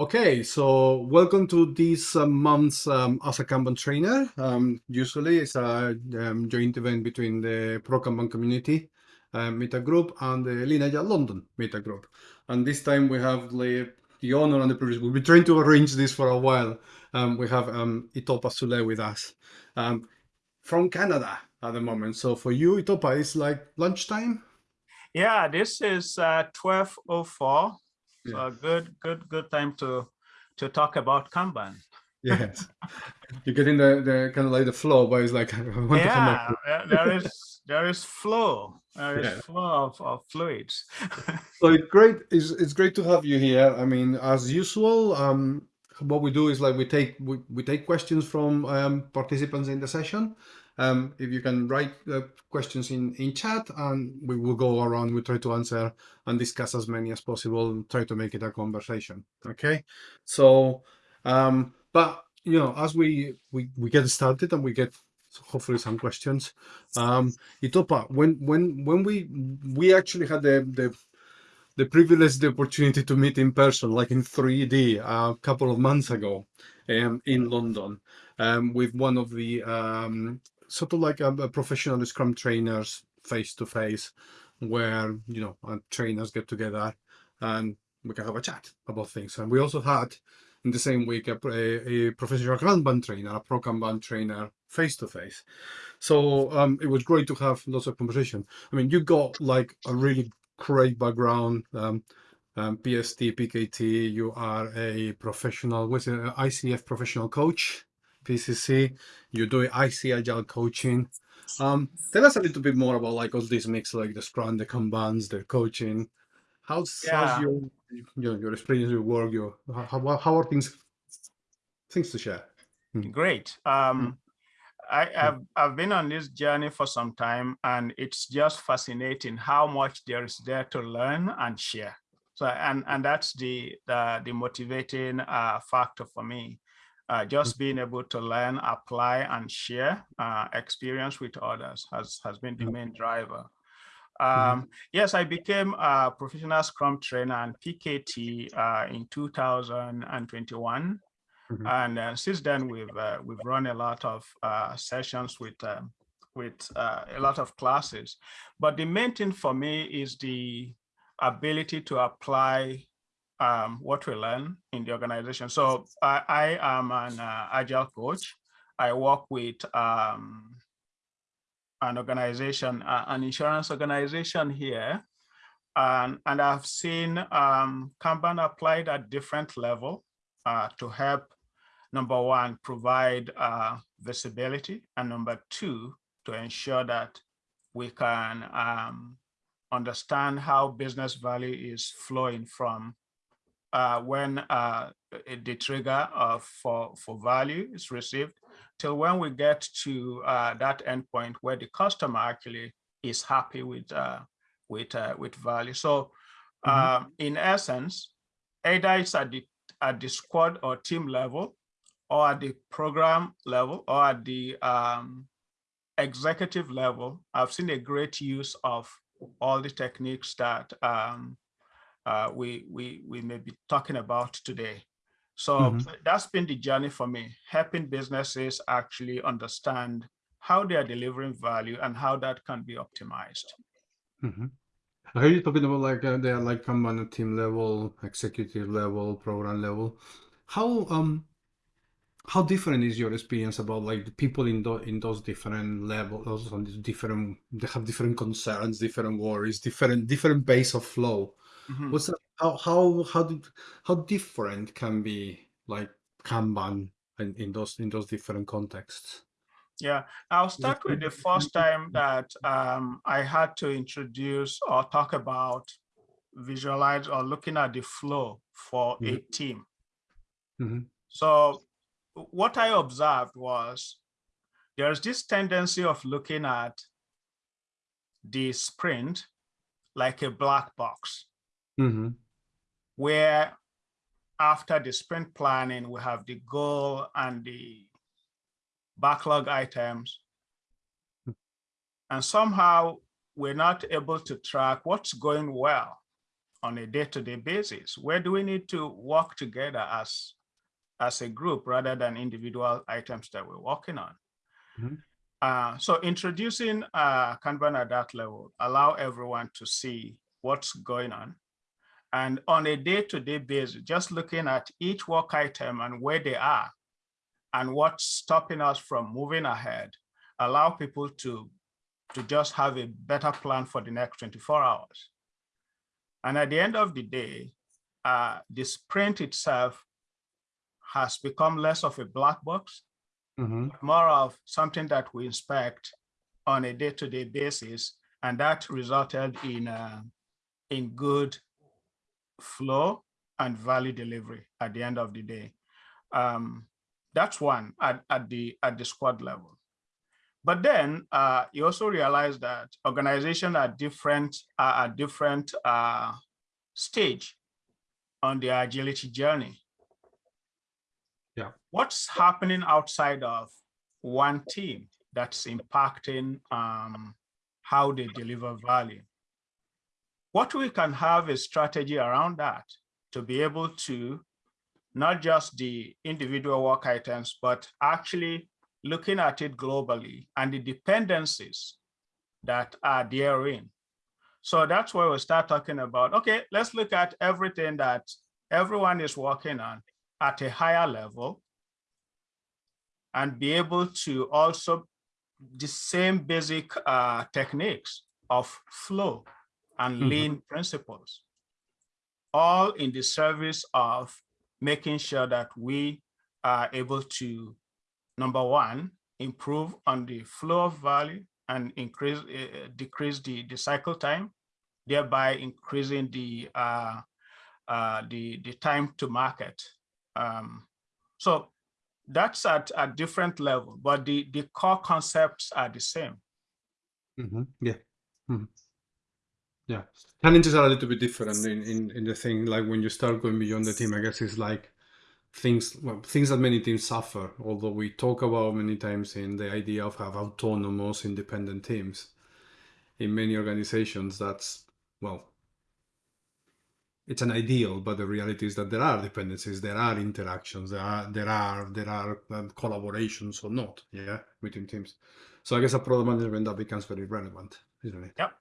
Okay, so welcome to this uh, month's um, as a Kanban trainer. Um, usually it's a um, joint event between the Pro Kanban community uh, Meetup Group and the Agile London Meetup Group. And this time we have the, the honor and the privilege. We've been trying to arrange this for a while. Um, we have um, Itopa Sule with us um, from Canada at the moment. So for you, Itopa, it's like lunchtime? Yeah, this is uh, 1204 yeah. good, good, good time to to talk about Kanban. Yes, you're getting the the kind of like the flow, but it's like yeah, there is there is flow, there is yeah. flow of, of fluids. so it's great. It's it's great to have you here. I mean, as usual, um, what we do is like we take we, we take questions from um, participants in the session um, if you can write uh, questions in, in chat and we will go around, we try to answer and discuss as many as possible, try to make it a conversation. Okay. So, um, but you know, as we, we, we get started and we get hopefully some questions, um, Itopa, when, when, when we, we actually had the, the, the privilege, the opportunity to meet in person, like in 3D a couple of months ago um, in London um, with one of the um, sort of like a, a professional Scrum trainers face to face, where you know uh, trainers get together and we can have a chat about things. And we also had in the same week a, a, a professional Kanban trainer, a pro Kanban trainer face to face. So um, it was great to have lots of conversation. I mean, you got like a really great background. Um, um, PST, PKT, you are a professional, what's it, ICF professional coach. PCC, you do IC Agile coaching. Um, tell us a little bit more about like all these mix, like the Scrum, the Kanbans, the coaching. How's, yeah. how's your, your your experience, your work, your how, how are things things to share? Hmm. Great. Um, hmm. I, have I've been on this journey for some time, and it's just fascinating how much there is there to learn and share. So, and and that's the the, the motivating uh, factor for me uh, just mm. being able to learn, apply, and share uh, experience with others has, has been the main driver. Mm-hmm. Um, yes, I became a professional Scrum trainer and PKT uh, in 2021. Mm -hmm. And uh, since then, we've uh, we've run a lot of uh, sessions with um, with a lot of classes. But the main thing for me is the ability to apply um, what we learn in the organization. So I, I am an uh, agile coach. I work with um, an organization, uh, an insurance organization here, and, and I've seen um, Kanban applied at different level uh, to help, number one, provide uh, visibility, and number two, to ensure that we can um, understand how business value is flowing from uh, when uh, the trigger uh, for, for value is received till when we get to uh, that endpoint where the customer actually is happy with, uh, with, uh, with value. So mm -hmm. in essence, either it's at the, at the squad or team level or at the program level or at the um, executive level, I've seen a great use of all the techniques that um, uh, we, we, we may be talking about today. So mm -hmm. that's been the journey for me, helping businesses actually understand how they are delivering value and how that can be optimized. Mm -hmm. I heard you talking about like uh, they are like come on a team level, executive level, program level. How um how different is your experience about like the people in those in those different levels on these different they have different concerns, different worries, different different base of flow. Mm -hmm. What's that, how how how did, how different can be like Kanban in, in those in those different contexts? Yeah, I'll start with the first time that um, I had to introduce or talk about visualize or looking at the flow for mm -hmm. a mm-hmm. team. Mm -hmm. So what I observed was there's this tendency of looking at the sprint like a black box mm -hmm. where after the sprint planning, we have the goal and the backlog items. And somehow we're not able to track what's going well on a day-to-day basis? Where do we need to work together as, as a group rather than individual items that we're working on? Mhm. Uh, so introducing uh, Kanban at that level, allow everyone to see what's going on. And on a day-to-day basis, just looking at each work item and where they are and what's stopping us from moving ahead, allow people to, to just have a better plan for the next 24 hours. And at the end of the day, uh, the sprint itself has become less of a black box, Mhm. more of something that we inspect on a day-to-day basis, and that resulted in uh, in good flow and value delivery at the end of the day. Um, that's one at, at the at the squad level. But then uh, you also realize that organizations are different are at different uh, stage on their agility journey. Yeah. What's happening outside of one team that's impacting um, how they deliver value? What we can have a strategy around that to be able to not just the individual work items, but actually looking at it globally and the dependencies that are therein. So that's where we start talking about, okay, let's look at everything that everyone is working on at a higher level and be able to also the same basic uh, techniques of flow and Mhm. lean principles, all in the service of making sure that we are able to, number one, improve on the flow of value and increase, uh, decrease the, the cycle time, thereby increasing the, uh, uh, the, the time to market. Um, so that's at a different level, but the, the core concepts are the same. Mhm. Yeah. Mhm. Yeah. Challenges are a little bit different in, in, in the thing, like when you start going beyond the team, I guess it's like things, well, things that many teams suffer, although we talk about many times in the idea of have autonomous, independent teams. In many organizations, that's, well, it's an ideal, but the reality is that there are dependencies, there are interactions, there are there are there are um, collaborations or not, yeah, between teams. So I guess a product management that becomes very relevant, isn't it? Yep.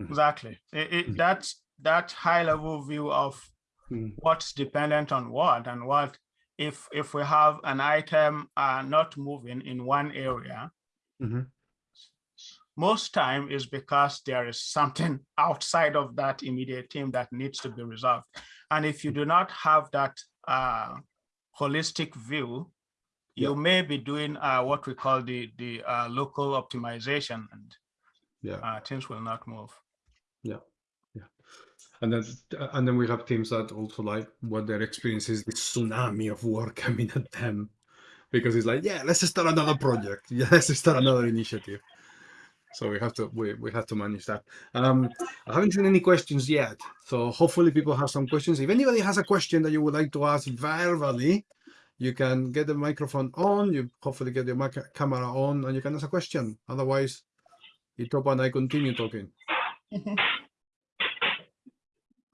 Mhm. Exactly. It, it, Mhm. that's that high level view of Mhm. what's dependent on what and what if if we have an item uh, not moving in one area, Mhm. most time is because there is something outside of that immediate team that needs to be resolved. And if you do not have that uh, holistic view, you Yeah. may be doing uh, what we call the the uh, local optimization, and Yeah. uh, things will not move. And then and then we have teams that also like what their experience is the tsunami of work coming at them. Because it's like, yeah, let's start another project. Yeah, let's start another initiative. So we have to we, we have to manage that. Um, I haven't seen any questions yet. So hopefully people have some questions. If anybody has a question that you would like to ask verbally, you can get the microphone on, you hopefully get your camera on and you can ask a question. Otherwise, Itopa and I continue talking.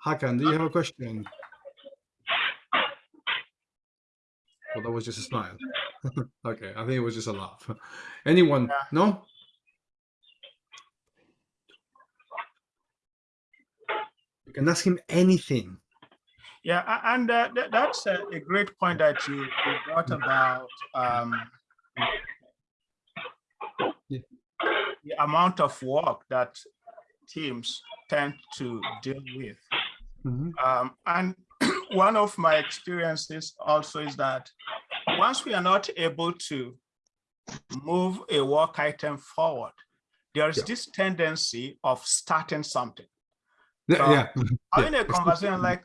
Hakan, do you have a question? Well, that was just a smile. okay, I think it was just a laugh. Anyone? Yeah. No? You can ask him anything. Yeah, and uh, th- that's a, a great point that you, you brought about um, Yeah. the amount of work that teams tend to deal with. Mhm. Um, and one of my experiences also is that once we are not able to move a work item forward, there is Yeah. this tendency of starting something. Yeah, So, yeah. Having a conversation like.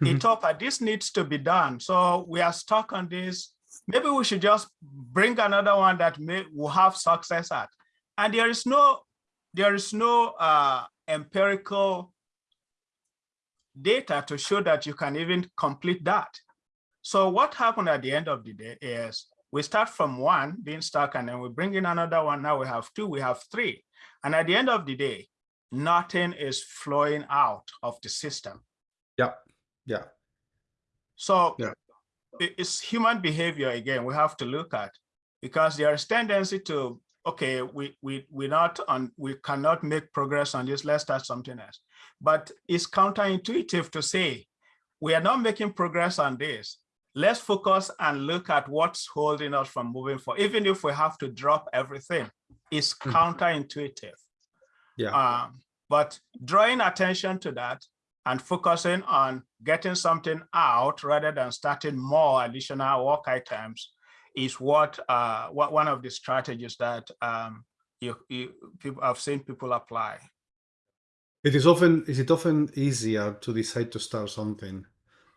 Itopa, this needs to be done. So we are stuck on this. Maybe we should just bring another one that may will have success at. And there is no, there is no uh, empirical data to show that you can even complete that. So what happened at the end of the day is we start from one being stuck and then we bring in another one. Now we have two, we have three. And at the end of the day, nothing is flowing out of the system. Yeah, yeah. So Yeah. it's human behavior again, we have to look at because there is tendency to, okay, we we we not on we cannot make progress on this, let's start something else. But it's counterintuitive to say we are not making progress on this. Let's focus and look at what's holding us from moving forward, even if we have to drop everything. It's Mhm. counterintuitive. Yeah. Um, but drawing attention to that and focusing on getting something out rather than starting more additional work items is what uh, what one of the strategies that um, you, you people I've seen people apply. It is often is it often easier to decide to start something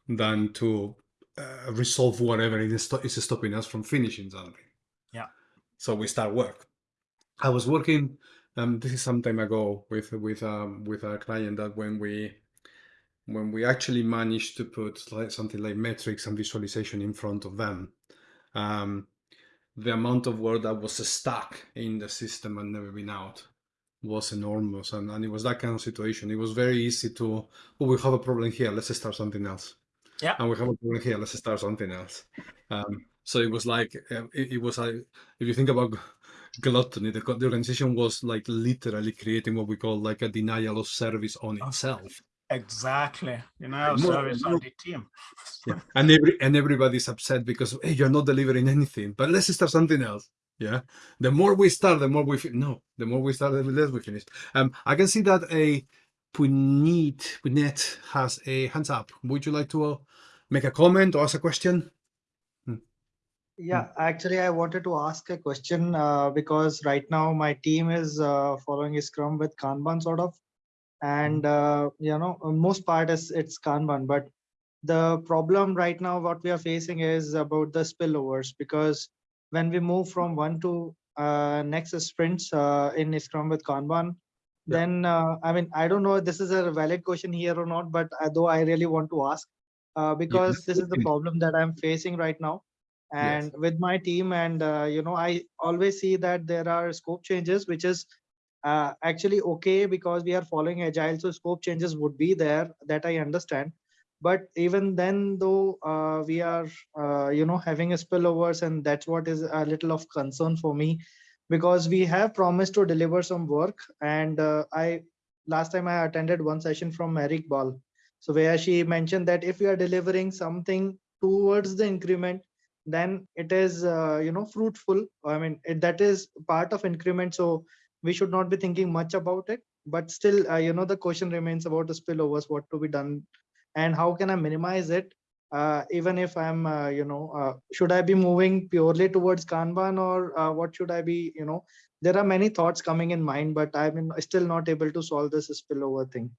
than to uh, resolve whatever is, is stopping us from finishing something. Yeah. So we start work. I was working. Um, this is some time ago with with um, with a client that when we when we actually managed to put like something like metrics and visualization in front of them, um, the amount of work that was stuck in the system and never been out was enormous. And, and it was that kind of situation. It was very easy to oh we have a problem here. Let's start something else. Yeah. and we have a problem here. Let's start something else. Um, so it was like uh, it, it was like if you think about gluttony the, the organization was like literally creating what we call like a denial of service on itself Exactly. You know, More- service on more- the team. yeah. and every and everybody's upset because hey you're not delivering anything but let's start something else. Yeah. The more we start the more we fi- no the more we start the less we finish. Um i can see that a Puneet Punet has a hands up. Would you like to uh, make a comment or ask a question? Yeah, actually, I wanted to ask a question uh, because right now my team is uh, following a Scrum with Kanban sort of, and uh, you know, uh, most part is it's Kanban. But the problem right now, what we are facing is about the spillovers because when we move from one to uh, next sprints uh, in Scrum with Kanban, Yeah. then uh, I mean, I don't know if this is a valid question here or not, but uh, though I really want to ask uh, because this is the problem that I'm facing right now and with my team and uh, you know i always see that there are scope changes which is uh, actually okay because we are following agile so scope changes would be there that i understand. But even then though uh, we are uh, you know having spillovers and that's what is a little of concern for me because we have promised to deliver some work. And uh, i last time i attended one session from eric ball. So where she mentioned that if we are delivering something towards the increment then it is uh, you know fruitful. I mean it, that is part of increment. So we should not be thinking much about it but still uh, you know the question remains about the spillovers what to be done and how can i minimize it uh, even if i'm uh, you know uh, should i be moving purely towards kanban or uh, what should i be you know there are many thoughts coming in mind but i'm still not able to solve this spillover thing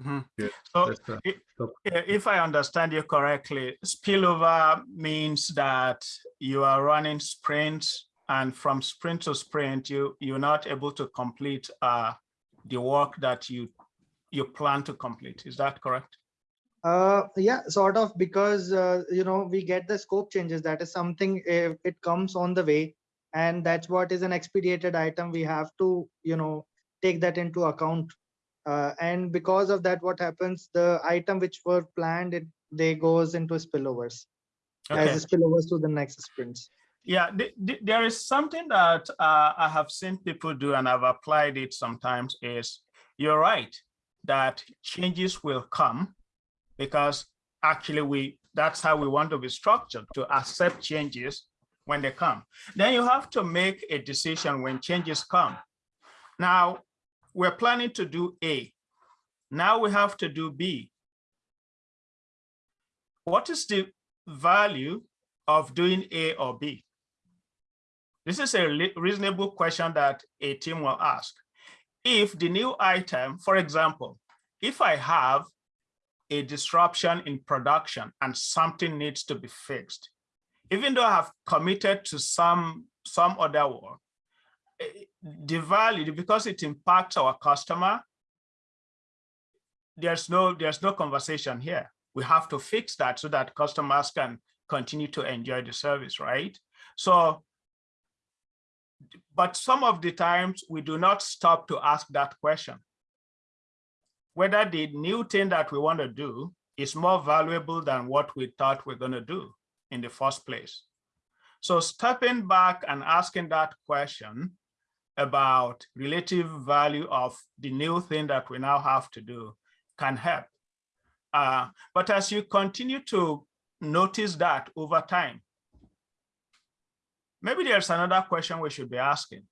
Mhm. Yeah, So That's, i- top. i- if I understand you correctly, spillover means that you are running sprints and from sprint to sprint, you, you're not able to complete uh, the work that you, you plan to complete. Is that correct? Uh, yeah, sort of because uh, you know we get the scope changes. That is something if it comes on the way, and that's what is an expedited item. We have to you know take that into account. Uh, and because of that, what happens? The item which were planned, it they goes into spillovers Okay. as spillovers to the next sprints. Yeah, th- th- there is something that uh, I have seen people do and I've applied it sometimes is you're right that changes will come because actually we that's how we want to be structured to accept changes when they come. Then you have to make a decision when changes come. Now we're planning to do A. Now we have to do B. What is the value of doing A or B? This is a reasonable question that a team will ask. If the new item, for example, if I have a disruption in production and something needs to be fixed, even though I have committed to some, some other work, eh, the value, because it impacts our customer, there's no, there's no conversation here. We have to fix that so that customers can continue to enjoy the service, right? So, but some of the times we do not stop to ask that question. whether the new thing that we want to do is more valuable than what we thought we're going to do in the first place. So stepping back and asking that question about relative value of the new thing that we now have to do can help. Uh, but as you continue to notice that over time, maybe there's another question we should be asking.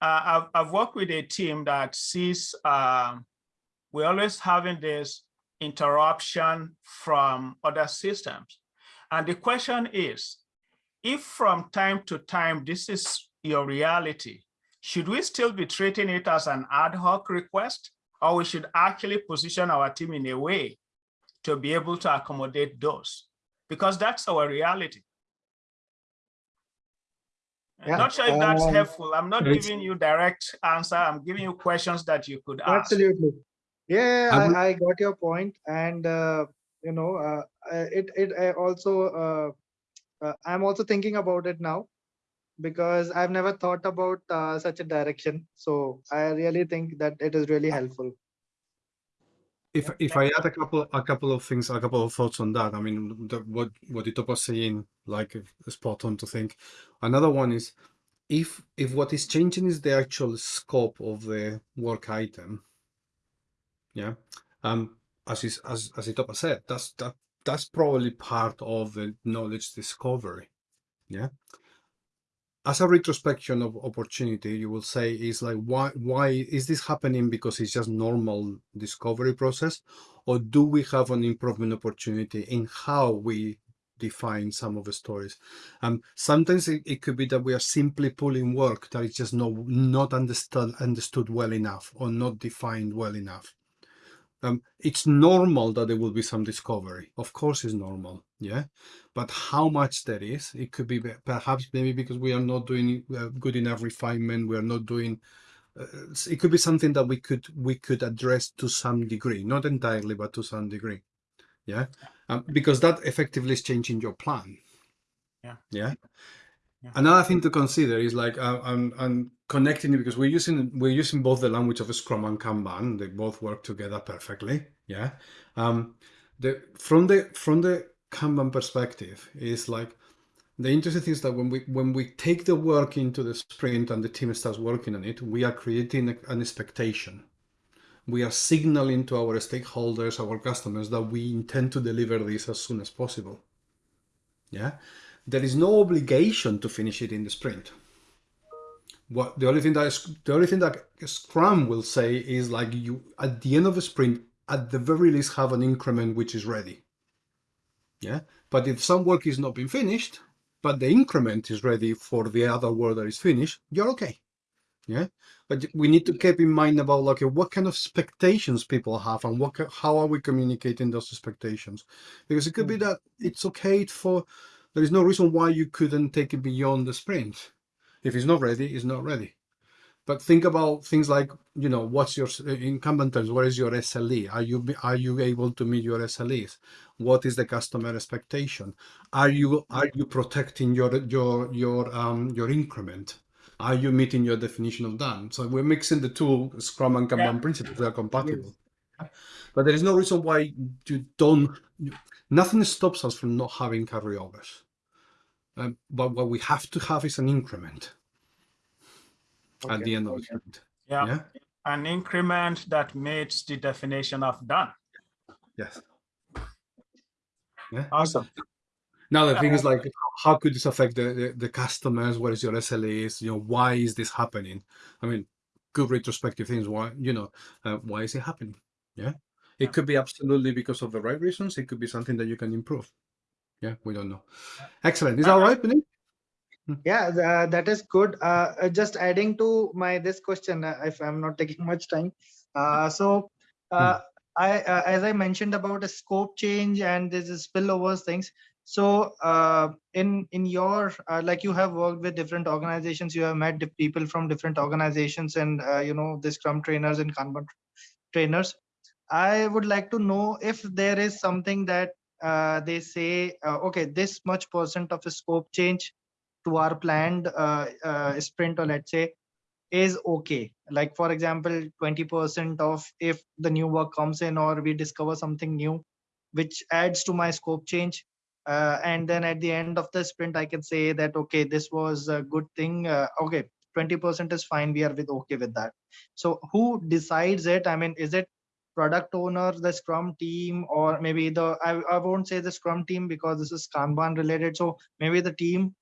Uh, I've, I've worked with a team that sees um, we're always having this interruption from other systems. And the question is, if from time to time this is your reality, should we still be treating it as an ad hoc request or we should actually position our team in a way to be able to accommodate those? Because that's our reality. Yeah, Not sure if that's um, helpful. I'm not giving you direct answer. I'm giving you questions that you could ask. Absolutely. Yeah, I I, I got your point, and uh, you know, uh, uh, it it I also uh, uh, I'm also thinking about it now because I've never thought about uh, such a direction. So I really think that it is really helpful. If if I add a couple a couple of things, a couple of thoughts on that, I mean, the, what what Ito was saying, like spot on to think. Another one is if if what is changing is the actual scope of the work item. Yeah, um, as is as as Itopa said, that's that that's probably part of the knowledge discovery. Yeah. As a retrospection of opportunity, you will say is like why why is this happening because it's just normal discovery process, or do we have an improvement opportunity in how we define some of the stories? Um, sometimes it, it could be that we are simply pulling work that is just not not understood understood well enough or not defined well enough. Um, it's normal that there will be some discovery. Of course, it's normal, yeah. But how much there is, it could be perhaps maybe because we are not doing uh, good enough refinement. We are not doing. Uh, it could be something that we could we could address to some degree, not entirely, but to some degree, yeah. Um, because that effectively is changing your plan. Yeah. Yeah. Another thing to consider is like uh, I'm, I'm connecting it because we're using we're using both the language of Scrum and Kanban. They both work together perfectly. Yeah. Um, the from the from the Kanban perspective is like the interesting thing is that when we when we take the work into the sprint and the team starts working on it, we are creating an expectation. We are signaling to our stakeholders, our customers, that we intend to deliver this as soon as possible. Yeah, there is no obligation to finish it in the sprint. What the only thing that is, the only thing that Scrum will say is like you at the end of the sprint, at the very least, have an increment which is ready. Yeah, but if some work is not been finished, but the increment is ready for the other work that is finished, you're okay. Yeah, but we need to keep in mind about like what kind of expectations people have and what how are we communicating those expectations, because it could be hmm. that it's okay for there is no reason why you couldn't take it beyond the sprint. If it's not ready, it's not ready. But think about things like you know what's your in Kanban terms. What is your SLE? Are you are you able to meet your SLEs? What is the customer expectation? Are you are you protecting your your your um your increment? Are you meeting your definition of done? So we're mixing the two Scrum and Kanban Yeah. principles. They are compatible. But there is no reason why you don't. Nothing stops us from not having carryovers. Um, but what we have to have is an increment at the end of the sprint. Yeah, Yeah. an increment that meets the definition of done. Yes. Awesome. Now the thing is like, how could this affect the, the, the customers? What is your SLAs? You know, why is this happening? I mean, good retrospective things. Why, you know, uh, why is it happening? Yeah. It Yeah. could be absolutely because of the right reasons. It could be something that you can improve. Yeah, we don't know. Excellent. Is that all right, Benny? Yeah, uh, that is good. Uh, uh, just adding to my this question, uh, if I'm not taking much time. Uh, so, uh, I uh, as I mentioned about a scope change and this is spillovers things. So, uh, in in your uh, like you have worked with different organizations, you have met people from different organizations, and uh, you know the Scrum trainers and Kanban trainers. I would like to know if there is something that uh, they say, uh, okay, this much percent of a scope change to our planned uh, uh, sprint or let's say is okay. Like for example 20% of if the new work comes in or we discover something new which adds to my scope change uh, and then at the end of the sprint i can say that okay this was a good thing uh, okay 20% is fine we are with okay with that. So who decides it? I mean is it product owner the scrum team or maybe the I, I won't say the scrum team because this is kanban related so maybe the team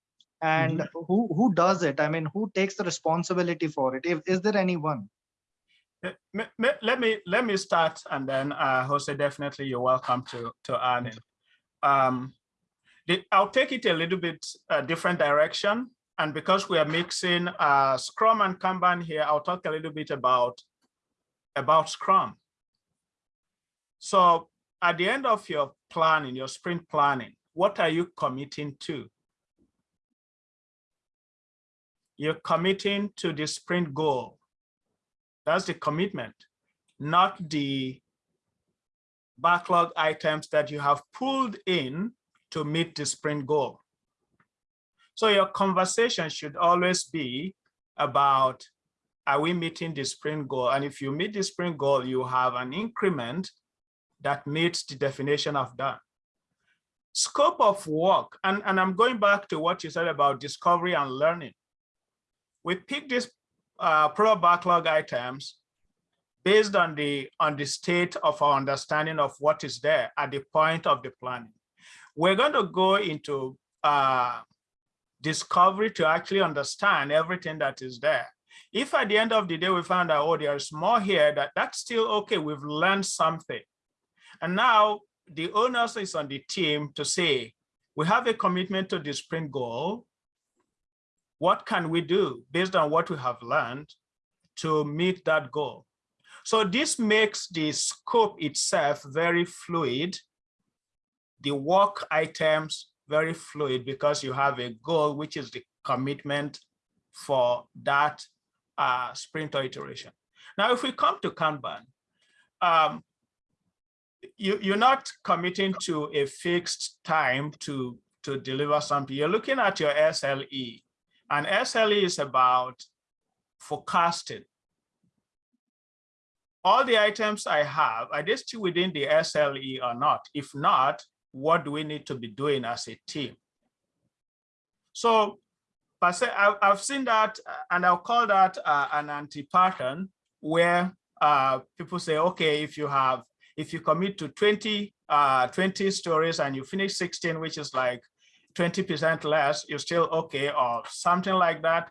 and who who does it i mean who takes the responsibility for it if is there anyone Let me, let me start and then uh, Jose, definitely you're welcome to, to add in. Um, I'll take it a little bit uh, different direction. And because we are mixing uh, Scrum and Kanban here, I'll talk a little bit about, about Scrum. So at the end of your planning, your sprint planning, what are you committing to? You're committing to the sprint goal. That's the commitment, not the backlog items that you have pulled in to meet the sprint goal. So your conversation should always be about, are we meeting the sprint goal? And if you meet the sprint goal, you have an increment that meets the definition of done. Scope of work, and, and I'm going back to what you said about discovery and learning. We pick these uh, product backlog items based on the on the state of our understanding of what is there at the point of the planning. We're going to go into uh, discovery to actually understand everything that is there. If at the end of the day we found out, oh, there's more here, that that's still okay. We've learned something. And now the onus is on the team to say, we have a commitment to the sprint goal. What can we do based on what we have learned to meet that goal? So this makes the scope itself very fluid, the work items very fluid because you have a goal, which is the commitment for that uh, sprint or iteration. Now, if we come to Kanban, um, you, you're not committing to a fixed time to, to deliver something. You're looking at your SLE, and SLE is about forecasting. All the items I have, are they still within the SLE or not? If not, what do we need to be doing as a team? So I've seen that, uh, and I'll call that uh, an anti-pattern where uh, people say, okay, if you have, if you commit to 20, uh, 20 stories and you finish 16, which is like 20% less, you're still okay, or something like that.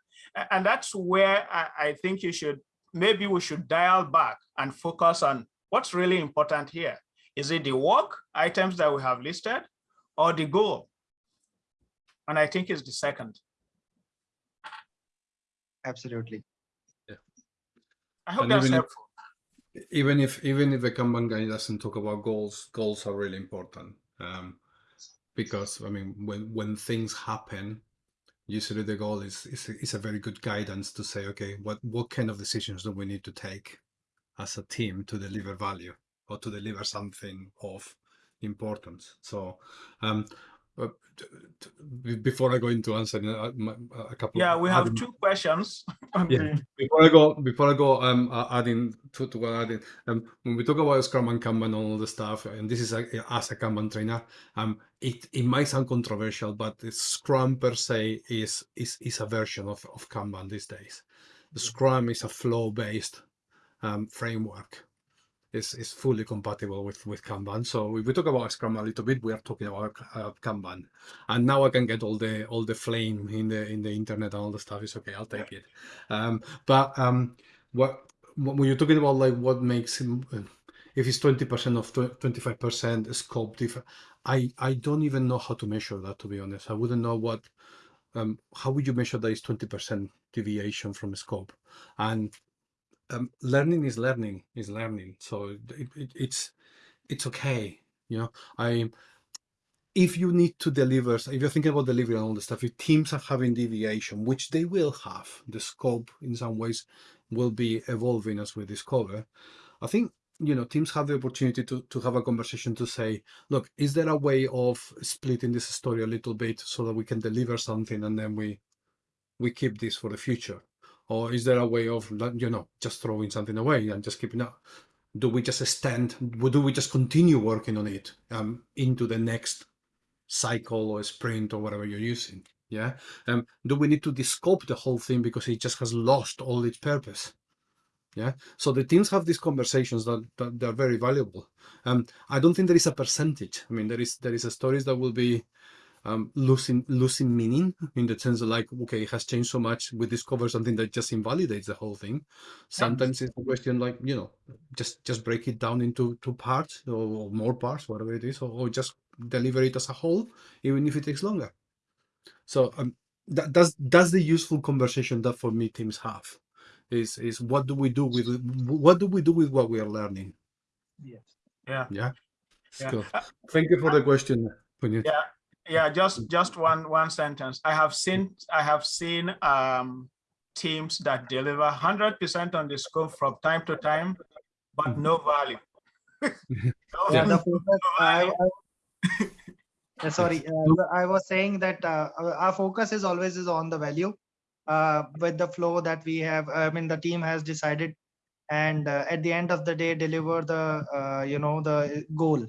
And that's where I, I think you should, maybe we should dial back and focus on what's really important here. Is it the work items that we have listed or the goal? And I think it's the second. absolutely Yeah. I hope And that's helpful. Even if even if the Kanban guy doesn't talk about goals, goals are really important. Um, because I mean, when when things happen, usually the goal is is is a very good guidance to say, okay, what what kind of decisions do we need to take as a team to deliver value or to deliver something of importance. So, um, before I go into answering a, a couple, Yeah, we have adding- two questions. Yeah. before I go, before I go, um, uh, adding to, to what I added, um, when we talk about Scrum and Kanban and all the stuff, and this is a, as a Kanban trainer, um, it, it might sound controversial, but the Scrum per se is is is a version of of Kanban these days. The Scrum is a flow-based um, framework. It's, is fully compatible with with Kanban. So if we talk about Scrum a little bit, we are talking about uh, Kanban. And now I can get all the all the flame in the in the internet and all the stuff. It's okay. I'll take it. Um, but um, what when you're talking about like what makes if it's twenty percent of twenty five percent scope different, I I don't even know how to measure that. To be honest, I wouldn't know what. Um, how would you measure that is twenty percent deviation from scope? And um, learning is learning is learning. So it, it, it's it's okay. You know, I if you need to deliver, if you're thinking about delivery and all the stuff, if teams are having deviation, which they will have, the scope in some ways will be evolving as we discover. I think you know teams have the opportunity to to have a conversation to say, look, is there a way of splitting this story a little bit so that we can deliver something and then we we keep this for the future, or is there a way of you know just throwing something away and just keeping up? Do we just extend? Do we just continue working on it um, into the next cycle or sprint or whatever you're using? Yeah. Um, do we need to descope the whole thing because it just has lost all its purpose? Yeah. So the teams have these conversations that, that they're very valuable. Um, I don't think there is a percentage. I mean, there is there is a stories that will be um, losing losing meaning in the sense of like, okay, it has changed so much. We discover something that just invalidates the whole thing. Sometimes it's a question like, you know, just just break it down into two parts or, or more parts, whatever it is, or, or, just deliver it as a whole, even if it takes longer. So um, that, that's that's the useful conversation that for me teams have is is what do we do with what do we do with what we are learning yes yeah yeah, yeah. Cool. thank you for the question yeah yeah just just one one sentence i have seen i have seen um teams that deliver 100 percent on the scope from time to time but no value no yeah. value. I, I, sorry uh, i was saying that uh, our focus is always is on the value uh, with the flow that we have i mean the team has decided and uh, at the end of the day deliver the uh, you know the goal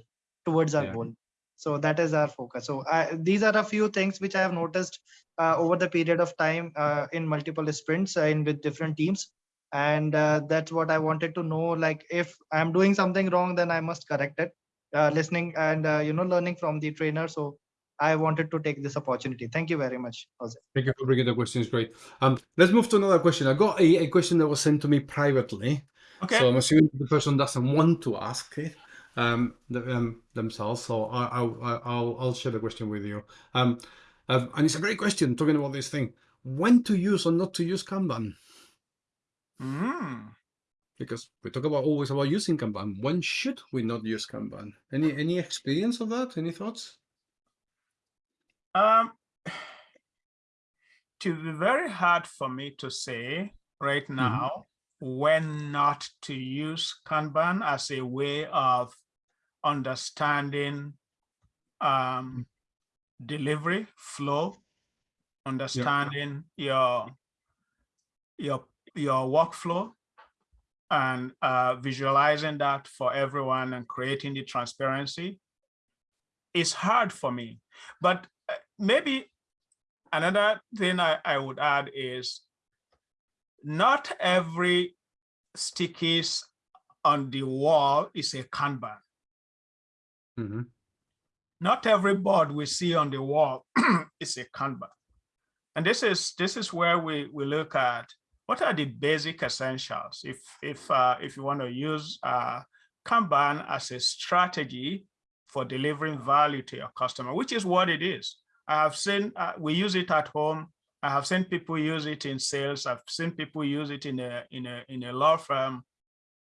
towards our yeah. goal so that is our focus so these are a few things which i have noticed uh, over the period of time uh, in multiple sprints in with different teams and that's what i wanted to know like if i'm doing something wrong then i must correct it listening and you know learning from the trainer so I wanted to take this opportunity. Thank you very much, Jose. Thank you for bringing the questions. Great. Um, let's move to another question. I got a, a question that was sent to me privately. Okay. So I'm assuming the person doesn't want to ask it um, the, um, themselves. So I, I, I'll, I'll share the question with you. Um, uh, and it's a great question talking about this thing. When to use or not to use Kanban? Mm. Because we talk about always about using Kanban. When should we not use Kanban? Any any experience of that? Any thoughts? Um, to be very hard for me to say right mm-hmm. now mm -hmm. when not to use Kanban as a way of understanding um, delivery flow, understanding your your your workflow and uh, visualizing that for everyone and creating the transparency is hard for me. But maybe another thing I, I would add is not every stickies on the wall is a Kanban. Mm -hmm. Not every board we see on the wall is a Kanban. And this is this is where we, we look at what are the basic essentials if if uh, if you want to use uh, Kanban as a strategy for delivering value to your customer, which is what it is. I have seen, uh, we use it at home. I have seen people use it in sales. I've seen people use it in a, in a, in a law firm.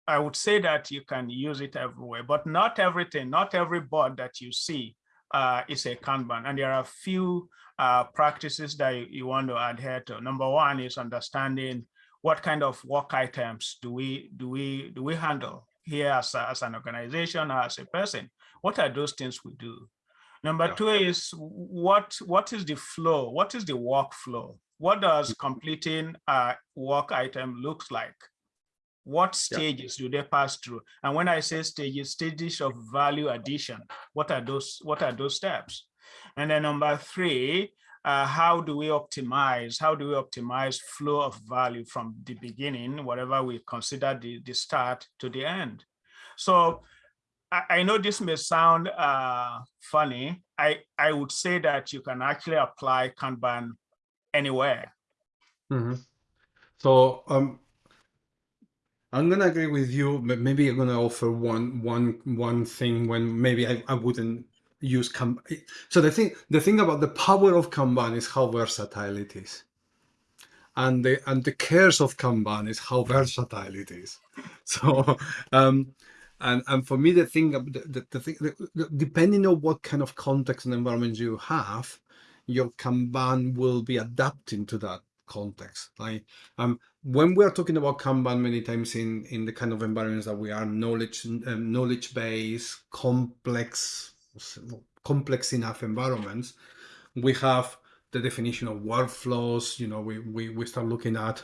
I would say that you can use it everywhere, but not everything, not every board that you see uh, is a Kanban. And there are a few uh, practices that you, you want to adhere to. Number one is understanding what kind of work items do we do we do we handle here as, a, as an organization or as a person? What are those things we do? Number two is what what is the flow? What is the workflow? What does mm. completing a work item looks like? What stages yeah. do they pass through? And when I say stages, stages of value addition, what are those, what are those steps? And then number three, uh, how do we optimize? How do we optimize flow of value from the beginning, whatever we consider the, the start to the end? So I, know this may sound uh, funny. I, I would say that you can actually apply Kanban anywhere. Mm -hmm. So um, I'm gonna agree with you, but maybe I'm gonna offer one one one thing when maybe I, I wouldn't use Kanban. So the thing the thing about the power of Kanban is how versatile it is. And the and the cares of Kanban is how versatile it is. So um, and and for me the thing the, the, the thing the, depending on what kind of context and environment you have your kanban will be adapting to that context like um when we are talking about kanban many times in in the kind of environments that we are knowledge um, knowledge based complex complex enough environments we have the definition of workflows you know we we, we start looking at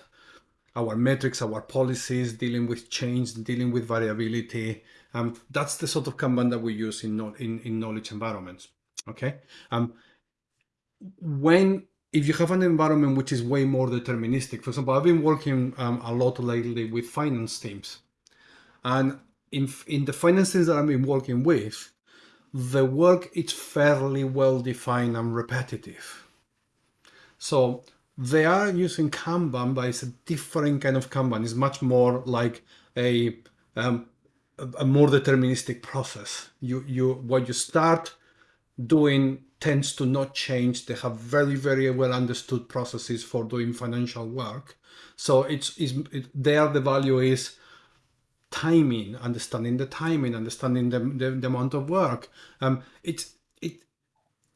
our metrics, our policies, dealing with change, dealing with variability. Um, that's the sort of Kanban that we use in, in, in knowledge environments. Okay. Um, when if you have an environment which is way more deterministic, for example, I've been working um, a lot lately with finance teams, and in in the finance teams that I've been working with, the work is fairly well defined and repetitive. So they are using Kanban, but it's a different kind of Kanban. It's much more like a um, a, more deterministic process. You you what you start doing tends to not change. They have very very well understood processes for doing financial work. So it's is it, there the value is timing, understanding the timing, understanding the, the, the amount of work. Um, it's it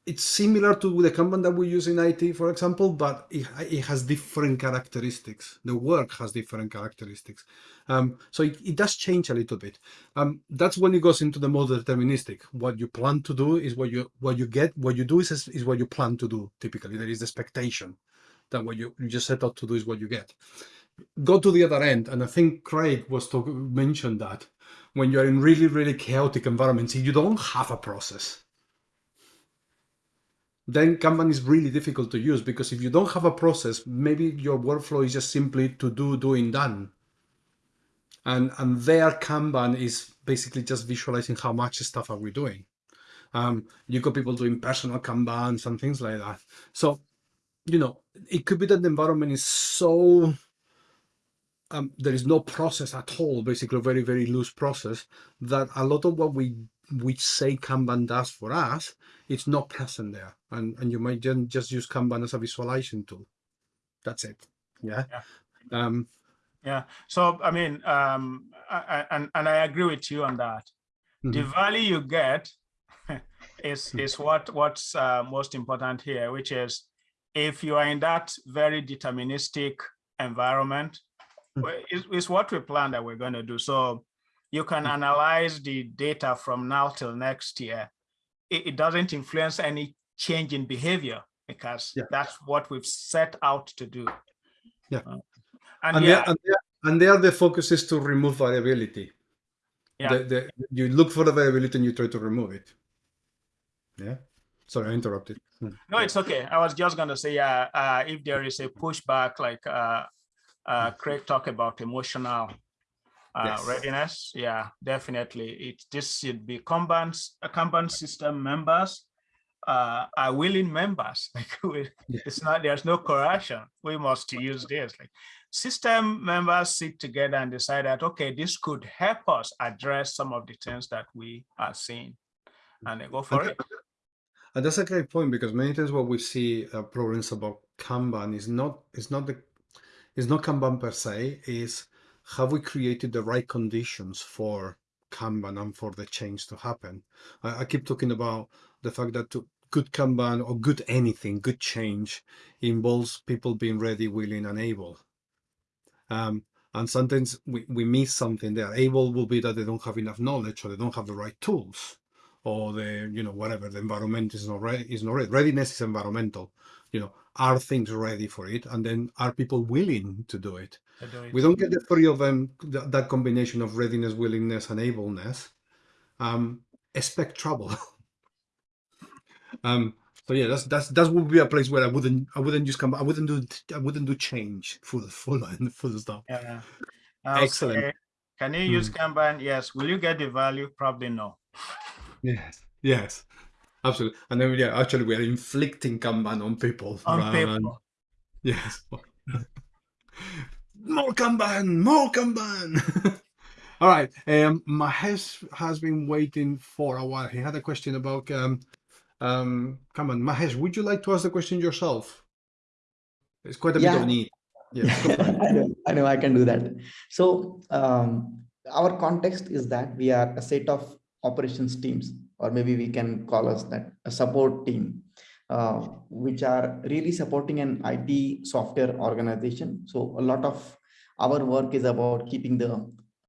it's similar to the Kanban that we use in IT, for example, but it, it has different characteristics. The work has different characteristics. Um, so it, it does change a little bit. Um, that's when it goes into the more deterministic. What you plan to do is what you what you get. What you do is is what you plan to do. Typically, there is the expectation that what you, you just set out to do is what you get. Go to the other end, and I think Craig was to mention that when you're in really really chaotic environments, you don't have a process then Kanban is really difficult to use because if you don't have a process, maybe your workflow is just simply to do, doing, done. And, and their Kanban is basically just visualizing how much stuff are we doing. Um, you got people doing personal Kanbans and things like that. So, you know, it could be that the environment is so, um, there is no process at all, basically a very, very loose process that a lot of what we we say Kanban does for us, it's not present there. And, and you might just, just use Kanban as a visualization tool. That's it. Yeah. Yeah. Um, Yeah. So I mean, um, I, I- and and I agree with you on that. The Mhm. value you get is is what what's uh, most important here, which is if you are in that very deterministic environment, Mm. well, is is what we plan that we're going to do. So you can analyze the data from now till next year. It, it doesn't influence any change in behavior because Yeah. that's what we've set out to do. Yeah. Uh, and, and, yeah, there, and, there, and there the focus is to remove variability. Yeah. The, the, you look for the variability and you try to remove it. Yeah. Sorry, I interrupted. Hmm. No, it's okay. I was just gonna say, uh, uh, if there is a pushback, like uh, uh, Craig talked about emotional Yes. readiness, yeah, definitely. It this should be Kanban, uh, Kanban system members uh, are willing members. Like we, it's not there's no coercion. We must use this. Like system members sit together and decide that okay, this could help us address some of the things that we are seeing, and they go for And- it. And that's a great point because many times what we see uh, problems about Kanban is not is not the is not Kanban per se is have we created the right conditions for Kanban and for the change to happen. I, I keep talking about the fact that to, good Kanban or good anything, good change involves people being ready, willing, and able. Um, and sometimes we, we miss something there. Able will be that they don't have enough knowledge or they don't have the right tools or the you know whatever the environment is not ready is not ready. readiness is environmental you know are things ready for it and then are people willing to do it to do it. We don't get the three of them th- that combination of readiness willingness and ableness um expect trouble um so yeah that's that's that would be a place where i wouldn't i wouldn't just come i wouldn't do i wouldn't do change for the full full full stop Yeah. I'll Excellent. Can you use Kanban? Yes. Will you get the value? Probably no. yes yes absolutely and then yeah actually we are inflicting kanban on people On than- Yes. more Kanban, more Kanban. All right. Um, Mahesh has been waiting for a while. He had a question about um, um, Kanban. Mahesh, would you like to ask the question yourself? It's quite a bit of need. Yes. go for it. I know, I know I can do that. So um, our context is that we are a set of operations teams, or maybe we can call us that a support team, uh, which are really supporting an IT software organization. So a lot of our work is about keeping the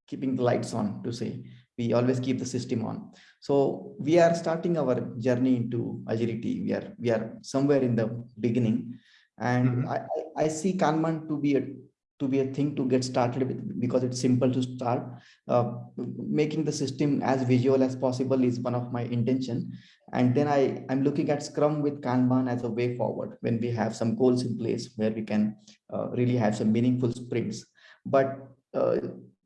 keeping the lights on. To say we always keep the system on. So we are starting our journey into agility. We are we are somewhere in the beginning and Mhm. I, I- I see Kanban to be a to be a thing to get started with because it's simple to start. Uh, making the system as visual as possible is one of my intention. And then I, I'm looking at Scrum with Kanban as a way forward when we have some goals in place where we can uh, really have some meaningful sprints. But uh,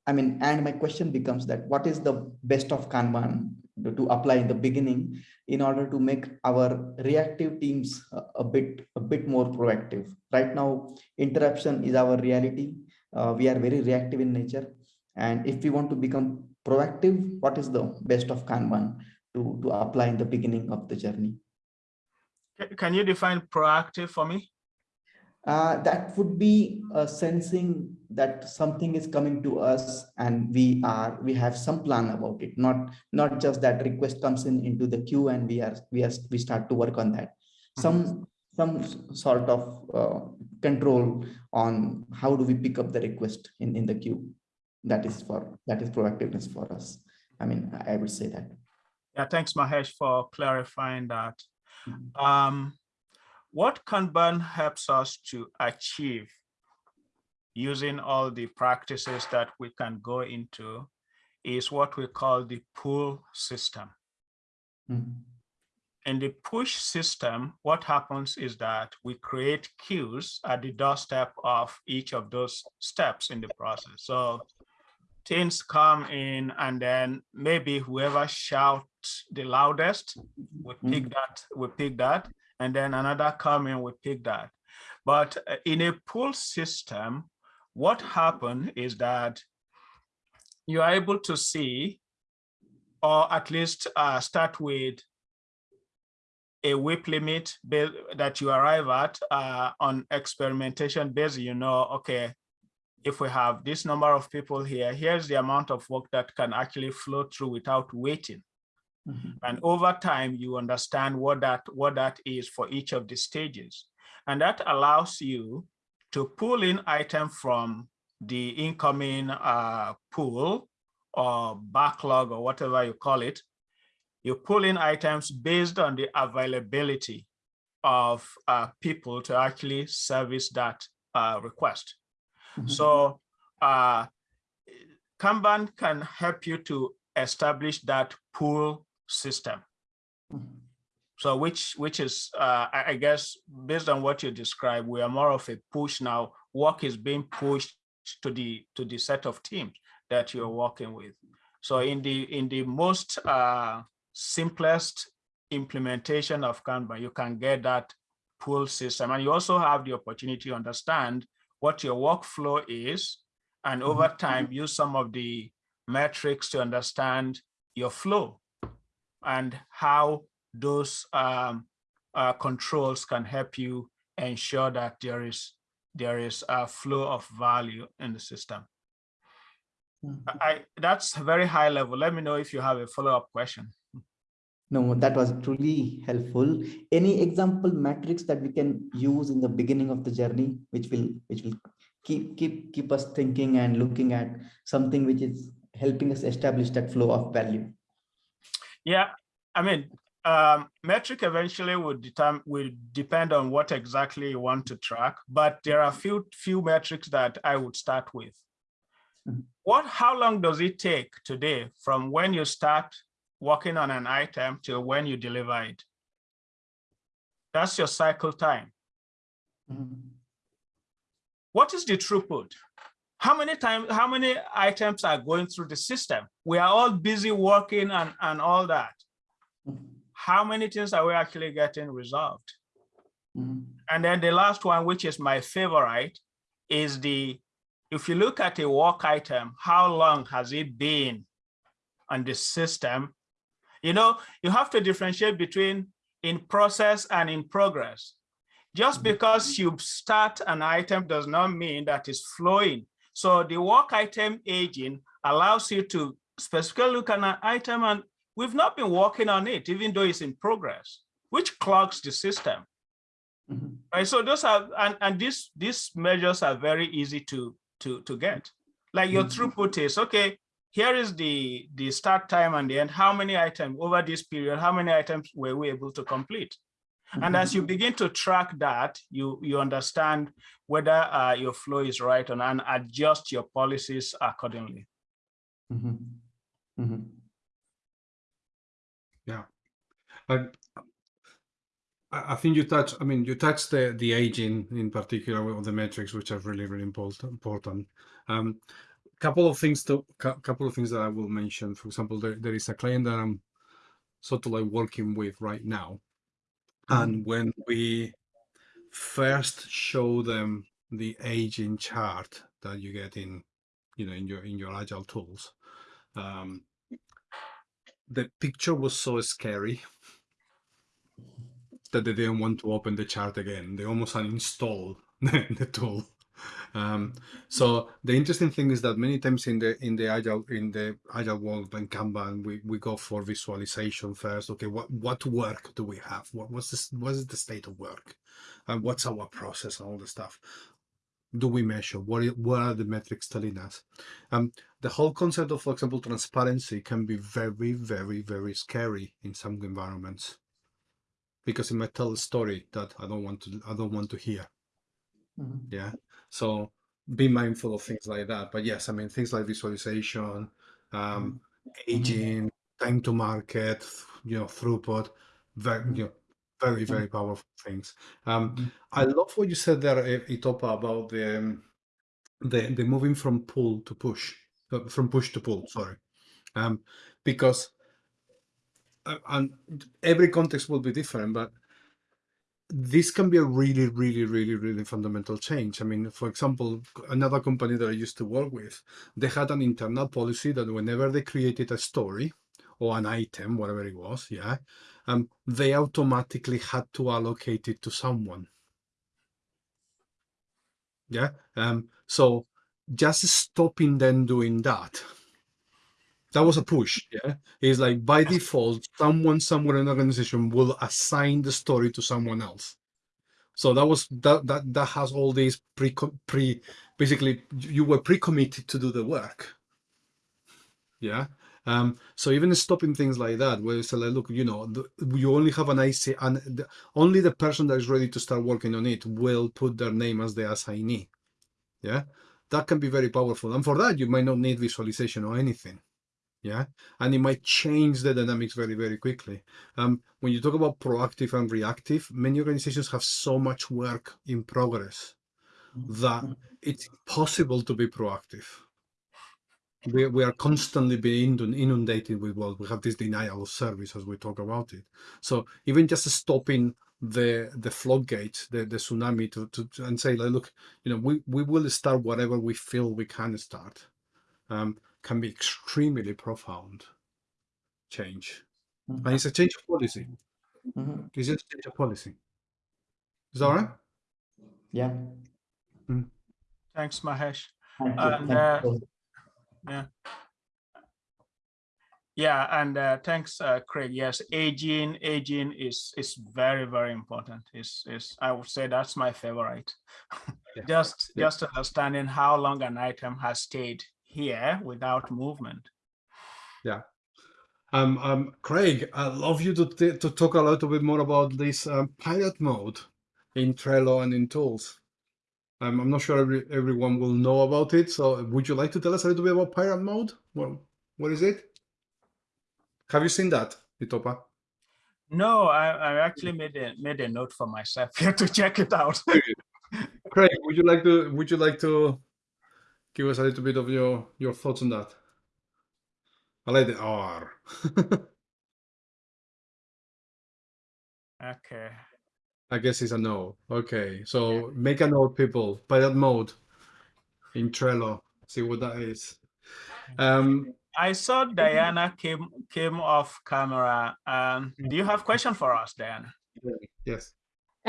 I mean, and my question becomes that what is the best of Kanban to, apply in the beginning in order to make our reactive teams a, a bit a bit more proactive? Right now interruption is our reality. Uh, we are very reactive in nature. And if we want to become proactive what is the best of kanban to to apply in the beginning of the journey? Can you define proactive for me? Uh, that would be a sensing that something is coming to us and we are we have some plan about it. Not not just that request comes in into the queue and we are we are we start to work on that. Some some sort of uh, control on how do we pick up the request in in the queue. That is for that is proactiveness for us. I mean i would say that. Yeah, thanks Mahesh for clarifying that. Mhm. Um, what Kanban helps us to achieve using all the practices that we can go into is what we call the pull system. Mhm. In the push system, what happens is that we create queues at the doorstep of each of those steps in the process. So things come in and then maybe whoever shouts the loudest, we pick that, we pick that, and then another come in, we pick that. But uh, in a pull system, what happened is that you are able to see, or at least uh, start with a WIP limit that you arrive at uh, on experimentation base, you know, okay, if we have this number of people here, here's the amount of work that can actually flow through without waiting. Mhm. And over time, you understand what that, what that is for each of the stages. And that allows you to pull in item from the incoming uh, pool or backlog or whatever you call it. You pull in items based on the availability of uh, people to actually service that uh, request. Mhm. So uh, Kanban can help you to establish that pull system. Mhm. So which which is, uh, I, I guess, based on what you described, we are more of a push now. Work is being pushed to the to the set of teams that you're working with. So in the in the most uh, simplest implementation of Kanban, you can get that pull system, and you also have the opportunity to understand what your workflow is, and over time use some of the metrics to understand your flow and how those um, uh, controls can help you ensure that there is there is a flow of value in the system. Mhm. I that's very high level. Let me know if you have a follow-up question. No, that was truly helpful. Any example metrics that we can use in the beginning of the journey, which will which will keep keep keep us thinking and looking at something which is helping us establish that flow of value. Yeah, I mean, um, metric eventually would determine will depend on what exactly you want to track, but there are few few metrics that I would start with. Mhm. What, how long does it take today from when you start working on an item to when you deliver it? That's your cycle time. Mhm. What is the throughput? How many times, how many items are going through the system? We are all busy working and, and all that. Mhm. How many things are we actually getting resolved? Mhm. And then the last one, which is my favorite, is the, if you look at a work item, how long has it been on the system? You know, you have to differentiate between in process and in progress. Just Mhm. because you start an item does not mean that it's flowing. So the work item aging allows you to specifically look at an item and we've not been working on it, even though it's in progress, which clogs the system. Mhm. Right, so those are, and, and these, these measures are very easy to, to, to get. Like your Mhm. throughput is, okay, here is the, the start time and the end, how many items over this period, how many items were we able to complete? And as you begin to track that, you, you understand whether uh, your flow is right or not and adjust your policies accordingly. Mhm. Mhm. I, I I think you touch. I mean, you touched the the aging in particular of the metrics, which are really really important. Important. Um, couple of things to cou- couple of things that I will mention. For example, there, there is a client that I'm sort of like working with right now, and when we first show them the aging chart that you get in, you know, in your in your agile tools, um, the picture was so scary that they didn't want to open the chart again. They almost uninstalled the tool. Um, so the interesting thing is that many times in the in the agile in the agile world and Kanban, we, we go for visualization first. Okay, what what work do we have? What what's this? What is the state of work? And what's our process and all the stuff? Do we measure? What what are the metrics telling us? Um, the whole concept of, for example, transparency can be very, very, very scary in some environments because it might tell a story that I don't want to I don't want to hear. Mhm. Yeah. So be mindful of things like that. But yes, I mean things like visualization, um, aging, time to market, you know, throughput, very you know, very, very powerful things. Um. I love what you said there, Itopa, about the um, the the moving from pull to push, uh, from push to pull. Sorry, um, because uh, and every context will be different, but this can be a really, really, really, really fundamental change. I mean, for example, another company that I used to work with, they had an internal policy that whenever they created a story or an item, whatever it was, yeah, um, they automatically had to allocate it to someone. Yeah. Um, so just stopping them doing that. That was a push, yeah. It's like by default, someone somewhere in the organization will assign the story to someone else. So that was that that that has all these pre pre basically you were pre-committed to do the work. Yeah. Um, so even stopping things like that, where it's like, look, you know, the, you only have an IC, and the, only the person that is ready to start working on it will put their name as the assignee. Yeah, that can be very powerful, and for that you might not need visualization or anything. Yeah, and it might change the dynamics very, very quickly. Um, when you talk about proactive and reactive, many organizations have so much work in progress that it's impossible to be proactive. We, we are constantly being inundated with well, we have this denial of service as we talk about it. So even just stopping the the floodgates, the, the tsunami to, to to- and say, like, look, you know, we, we will start whatever we feel we can start, um, can be extremely profound change. And it's a change of policy. Mhm. It's just a change of policy. Is that all right? Yeah. Thanks, Mahesh. Thank you. And, Thank you. Yeah, and uh, thanks, uh, Craig. Yes, aging, aging is is very very important. Is is I would say that's my favorite. Yeah. just Yeah. just understanding how long an item has stayed here without movement. Yeah. Um, um, Craig, I'd love you to, to talk a little bit more about this um, pilot mode in Trello and in tools. Um, I'm not sure every, everyone will know about it. So would you like to tell us a little bit about pilot mode? Well, what is it? Have you seen that, Itopa? No, I, I actually made a made a note for myself here to check it out. Craig, would you like to would you like to give us a little bit of your your thoughts on that? I like the R. okay. I guess it's a no. Okay, so make a note, people. Pilot mode in Trello. See what that is. Um, I saw Diana came came off camera. Um, do you have question for us, Diana? yes.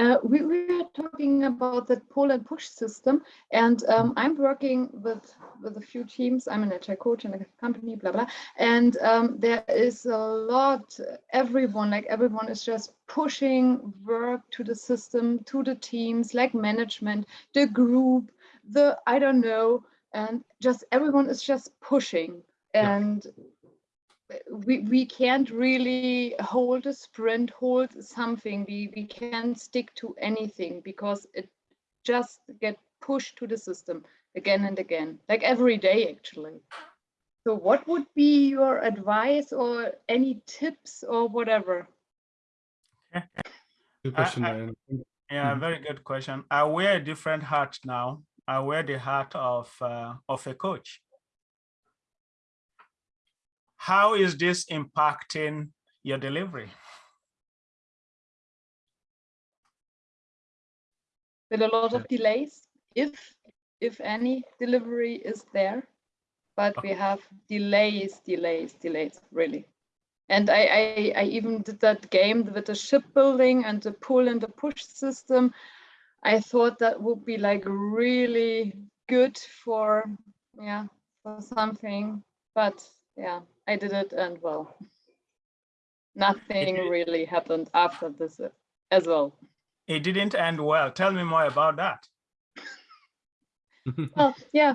Uh, we, were talking about the pull and push system, and um, I'm working with with a few teams. I'm an agile coach in a company, blah blah, and um, there is a lot. Everyone, like everyone, is just pushing work to the system, to the teams, like management, the group, the I don't know, and just everyone is just pushing. Yeah. And we we can't really hold a sprint, hold something. We we can't stick to anything because it just get pushed to the system again and again, like every day actually. So what would be your advice or any tips or whatever? Good question, I- Diana. Yeah, Mhm. very good question. I wear a different hat now. I wear the hat of uh, of a coach. How is this impacting your delivery? with a lot of delays, if if any delivery is there, but we have delays, delays, delays, really. And I, I, I even did that game with the shipbuilding and the pull and the push system. I thought that would be like really good for, yeah, for something. But yeah, I did it and well, nothing did- really happened after this uh, as well. It didn't end well. Tell me more about that. Well, yeah,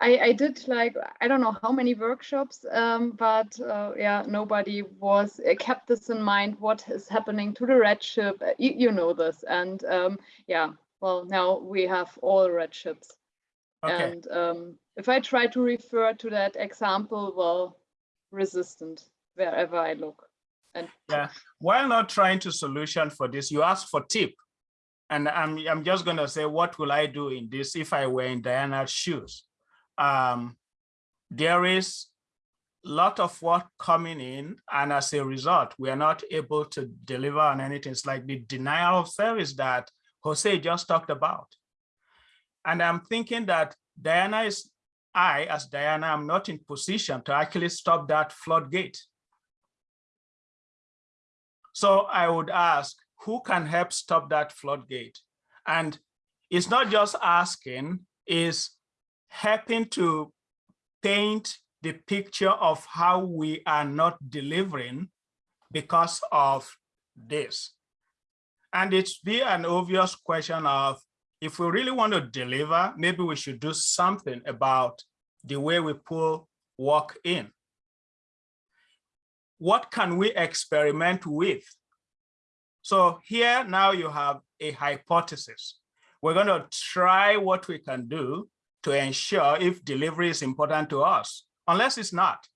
I, I did like, I don't know how many workshops, um, but uh, yeah, nobody was uh, kept this in mind. What is happening to the red ship? Uh, You, you know this. And um, yeah, well, now we have all red ships. Okay. And um, if I try to refer to that example, well, resistant wherever I look. And Yeah. While not trying to solution for this, you ask for tip. And I'm, I'm just gonna say, what will I do in this if I were in Diana's shoes? Um, there is lot of work coming in and as a result, we are not able to deliver on anything. It's like the denial of service that Jose just talked about. And I'm thinking that Diana is, I as Diana, am not in position to actually stop that floodgate. So I would ask, who can help stop that floodgate? And it's not just asking, is helping to paint the picture of how we are not delivering because of this. And it's be an obvious question of, if we really want to deliver, maybe we should do something about the way we pull work in. What can we experiment with? So here now you have a hypothesis. We're going to try what we can do to ensure if delivery is important to us, unless it's not.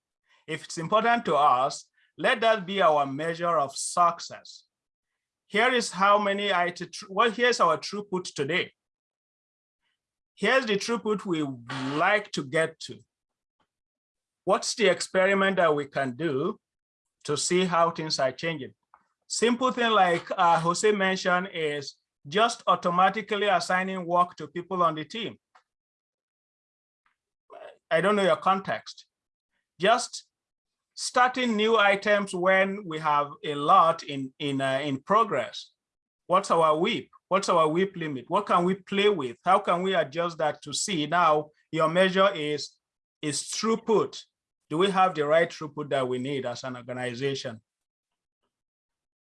If it's important to us, let that be our measure of success. Here is how many IT, well, here's our throughput today. Here's the throughput we like to get to. What's the experiment that we can do to see how things are changing? Simple thing like uh, Jose mentioned is just automatically assigning work to people on the team. I don't know your context. Just starting new items when we have a lot in in uh, in progress. What's our WIP? What's our WIP limit? What can we play with? How can we adjust that to see now your measure is is throughput. Do we have the right throughput that we need as an organization?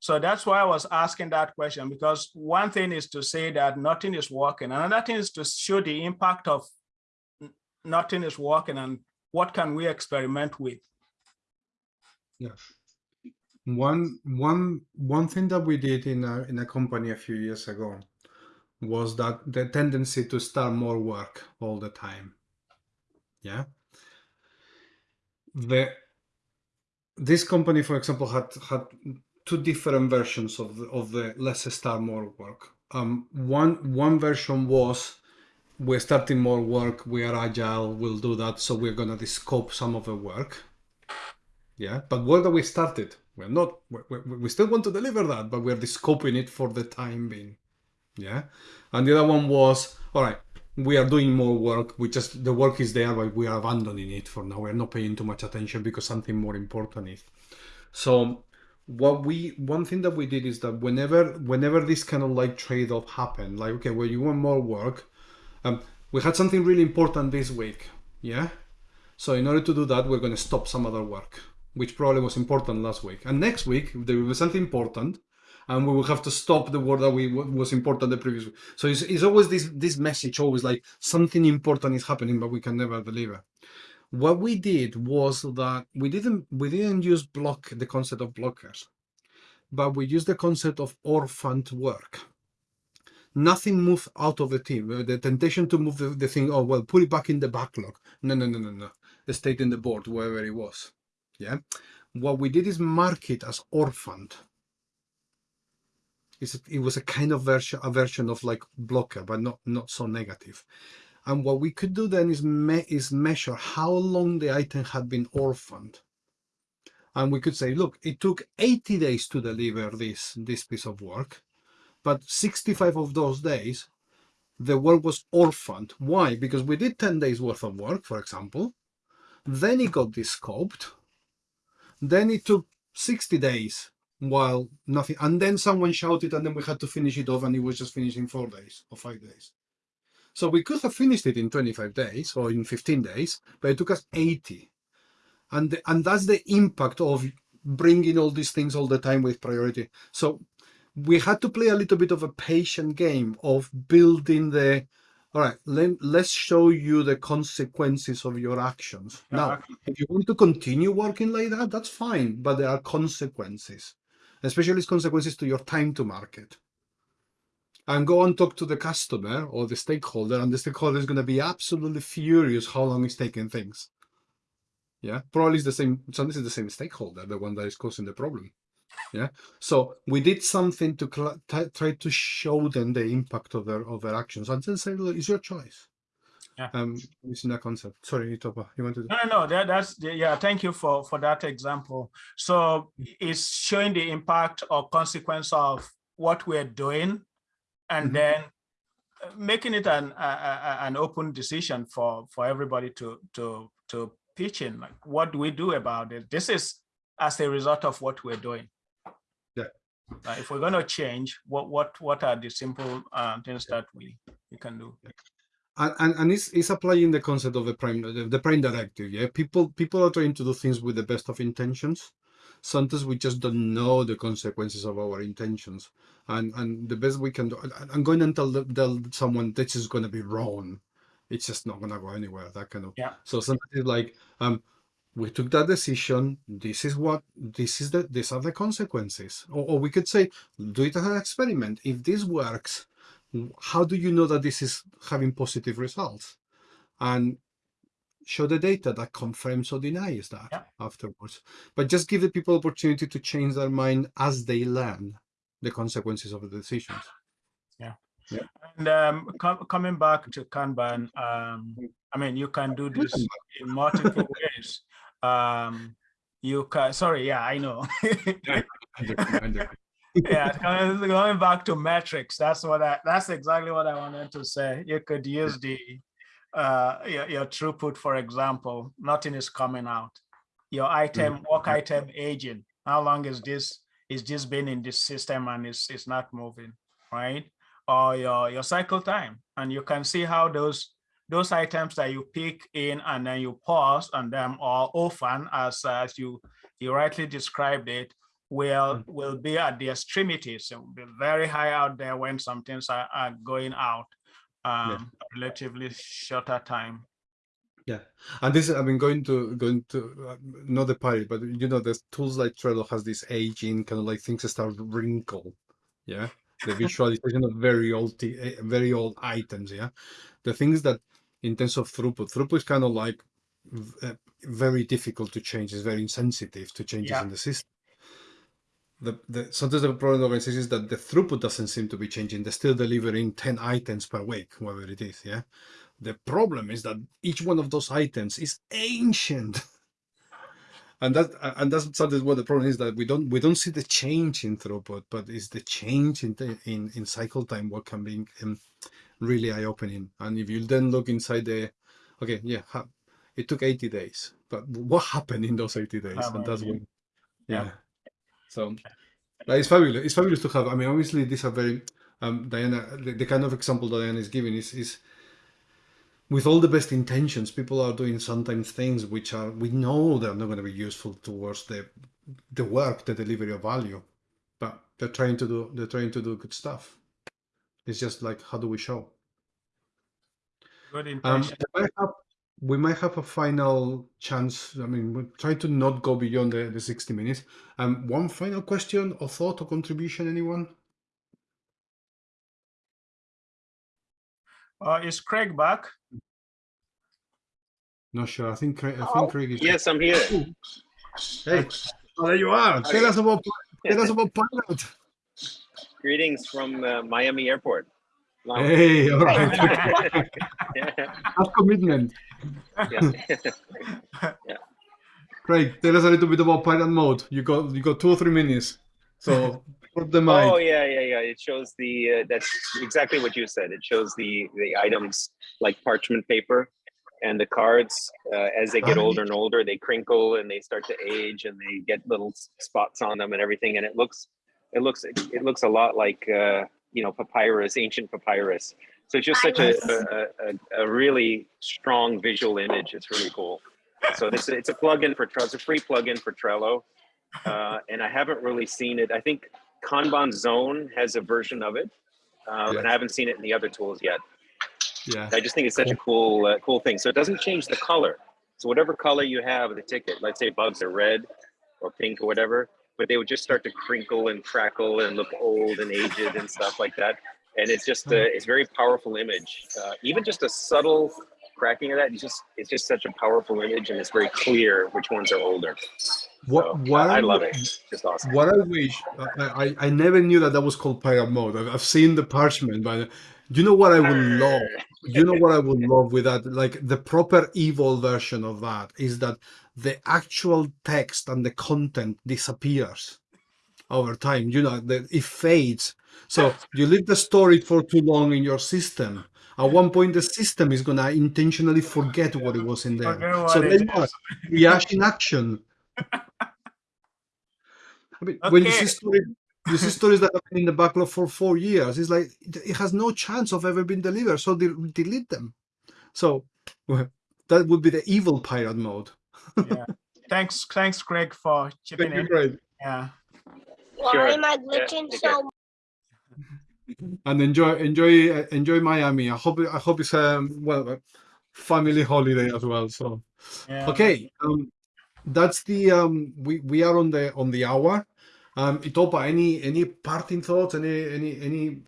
So that's why I was asking that question, because one thing is to say that nothing is working. Another thing is to show the impact of nothing is working and what can we experiment with? Yeah. One one one thing that we did in a in a company a few years ago was that the tendency to start more work all the time. Yeah. The this company, for example, had had two different versions of the, of the let's start more work. Um, one one version was we're starting more work, we are agile, we'll do that, so we're gonna scope some of the work yeah but where do we started we're not we, we, we still want to deliver that but we're scoping it for the time being. Yeah? And the other one was all right we are doing more work. We just the work is there but we are abandoning it for now. We're not paying too much attention because something more important is. So what we one thing that we did is that whenever whenever this kind of like trade-off happened like okay well you want more work um, we had something really important this week. Yeah? So in order to do that we're going to stop some other work which probably was important last week. And next week there will be something important, and we will have to stop the work that we was important the previous week. So it's, it's always this this message, always like something important is happening, but we can never deliver. what we did was that we didn't we didn't use block the concept of blockers, but we used the concept of orphaned work. Nothing moved out of the team. Uh, The temptation to move the, the thing, oh well, put it back in the backlog. No, no, no, no, no. It stayed in the board wherever it was. Yeah. What we did is mark it as orphaned. It's, it was a kind of version a version of like blocker, but not not so negative. And what we could do then is me is measure how long the item had been orphaned. And we could say, look, it took 80 days to deliver this this piece of work, but 65 of those days the work was orphaned. Why? Because we did 10 days worth of work, for example. Then it got descoped. Then it took 60 days while nothing, and then someone shouted, and then we had to finish it off, and it was just finished in four days or five days. So we could have finished it in 25 days or in 15 days, but it took us 80. And, the, and that's the impact of bringing all these things all the time with priority. So we had to play a little bit of a patient game of building the, all right, let, let's show you the consequences of your actions. Yeah, Now, if you want to continue working like that, that's fine, but there are consequences, especially consequences to your time to market. And go and talk to the customer or the stakeholder, and the stakeholder is going to be absolutely furious how long it's taking things. Yeah, probably it's the same. so this is the same stakeholder, the one that is causing the problem. Yeah, so we did something to try to show them the impact of their of their actions, and then say, "Look, it's your choice." Yeah. Um, using that concept. Sorry, Itopa, you wanted. No, no, no, that, that's, the- yeah, thank you for, for that example. So it's showing the impact or consequence of what we're doing and Mhm. then uh, making it an, a- a- an open decision for, for everybody to, to, to pitch in, like, what do we do about it? This is as a result of what we're doing. Uh, If we're gonna change, what, what, what are the simple uh, things that we, we can do? and, and, and it's, it's applying the concept of the prime the, prime directive yeah? People people are trying to do things with the best of intentions. Sometimes we just don't know the consequences of our intentions. And and the best we can do i'm going to tell, tell someone this is going to be wrong. It's just not going to go anywhere that kind of Yeah. so sometimes like um we took that decision this is what this is the these are the consequences or, or we could say do it as an experiment if this works how do you know that this is having positive results and show the data that confirms or denies that Yeah. afterwards but just give the people opportunity to change their mind as they learn the consequences of the decisions Yeah. yeah. And um, com- coming back to Kanban, um, I mean, you can do this in multiple ways. Um, you can, sorry, yeah, I know. yeah, coming, going back to metrics, that's what I, that's exactly what I wanted to say. You could use the, uh, your, your throughput, for example, nothing is coming out. Your item, work item aging, how long is this, is this been in this system and it's, it's not moving, right? Or your, your cycle time, and you can see how those, those items that you pick in and then you pause on them or orphan, as, as you, you rightly described it, will will be at the extremities. It will be very high out there when some things are, are going out um relatively shorter time. Yeah, and this I've been going to going to uh, not the party, but you know, there's tools like Trello has this aging kind of like things that start wrinkle. Yeah, the visualization of very old eh, very old items. Yeah, the things that in terms of throughput, throughput is kind of like uh, very difficult to change. It's very insensitive to changes Yeah. in the system. The, the sometimes the problem of organizations is that the throughput doesn't seem to be changing. They're still delivering 10 items per week, whatever it is. Yeah. The problem is that each one of those items is ancient. And that and that's what the problem is that we don't we don't see the change in throughput, but it's the change in the, in in cycle time what can be um, really eye opening. And if you then look inside the, okay, yeah, it took eighty days, but what happened in those eighty days? How And that's when, yeah. Yeah. So, it's fabulous. It's fabulous to have. I mean, obviously, these are very um, Diana. The, the kind of example that Diana is giving is is with all the best intentions, people are doing sometimes things which are we know they're not going to be useful towards the the work, the delivery of value, but they're trying to do they're trying to do good stuff. It's just like how do we show? good Um, intention the very we might have a final chance. I mean, we're trying to not go beyond the, the 60 minutes. Um, one final question or thought or contribution, anyone? Uh, is Craig back? Not sure. I think Craig, I think Craig is. Yes, I'm here. Hey, oh, there you are. Tell us about tell us about pilot. Greetings from uh, Miami Airport. Wow. Hey, all right. yeah. Commitment. yeah. Craig, tell us a little bit about pilot mode. You got you got two or three minutes. So put the mic. Oh yeah, yeah, yeah. It shows the uh, that's exactly what you said. It shows the the items like parchment paper and the cards uh, as they get Ah, older and older, they crinkle and they start to age and they get little spots on them and everything. And it looks it looks it looks a lot like uh, you know papyrus, ancient papyrus. So it's just such a, a, a, a really strong visual image. It's really cool. So this it's a plugin for Trello. It's a free plugin for Trello, uh, and I haven't really seen it. I think Kanban Zone has a version of it, uh, and I haven't seen it in the other tools yet. Yeah. I just think it's such a cool uh, cool thing. So it doesn't change the color. So whatever color you have of the ticket, let's say bugs are red or pink or whatever, but they would just start to crinkle and crackle and look old and aged and stuff like that. And it's just a, it's very powerful image. Uh, even just a subtle cracking of that, it's just it's just such a powerful image, and it's very clear which ones are older. What, So, what I I love it. It's just awesome. What I wish, I, I, I never knew that that was called pirate mode. I've, I've seen the parchment, but you know what I would love? You know what I would love with that? Like the proper evil version of that is that the actual text and the content disappears over time. You know, that it fades. So you leave the story for too long in your system. At one point, the system is gonna intentionally forget what it was in there. So then what? reaction action. I mean, when you see story, you see stories that have been in the backlog for four years. It's like it has no chance of ever being delivered, so de- delete them. So that would be the evil pirate mode. Yeah. Thanks, thanks, Greg, for chipping Thank you, in. Craig. Yeah. Sure. Why am I glitching take so And enjoy, enjoy, uh, enjoy Miami. I hope, I hope it's um well, family holiday as well. So yeah. okay, um, that's the um we we are on the on the hour. Um, Itopa, any any parting thoughts? Any any any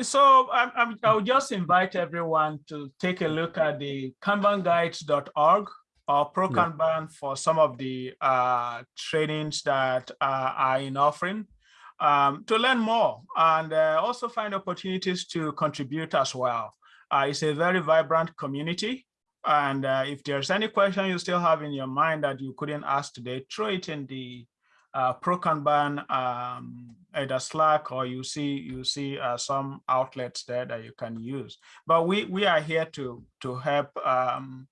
So I'm, I'm, I'll just invite everyone to take a look at the kanbanguides.org or Pro Yeah. Kanban for some of the uh, trainings that uh, are in offering um, to learn more and uh, also find opportunities to contribute as well. Uh, it's a very vibrant community. And uh, if there's any question you still have in your mind that you couldn't ask today, throw it in the uh, Pro Kanban um, either Slack or you see you see uh, some outlets there that you can use. But we we are here to to help um,